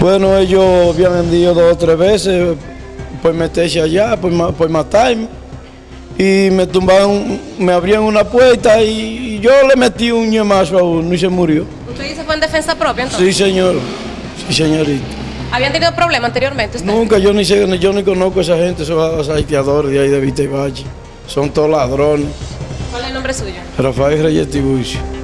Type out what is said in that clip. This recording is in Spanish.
Bueno, ellos habían vendido dos o tres veces por meterse allá, pues por, pues matarme. Y me tumbaron, me abrían una puerta y yo le metí un ñemazo a uno y se murió. ¿Usted dice fue en defensa propia entonces? Sí, señor. Sí, señorita. ¿Habían tenido problemas anteriormente? Nunca, yo ni sé, yo ni conozco a esa gente, esos haitiadores de ahí de Vista y Valle. Son todos ladrones. ¿Cuál es el nombre suyo? Rafael Reyes Tiburcio.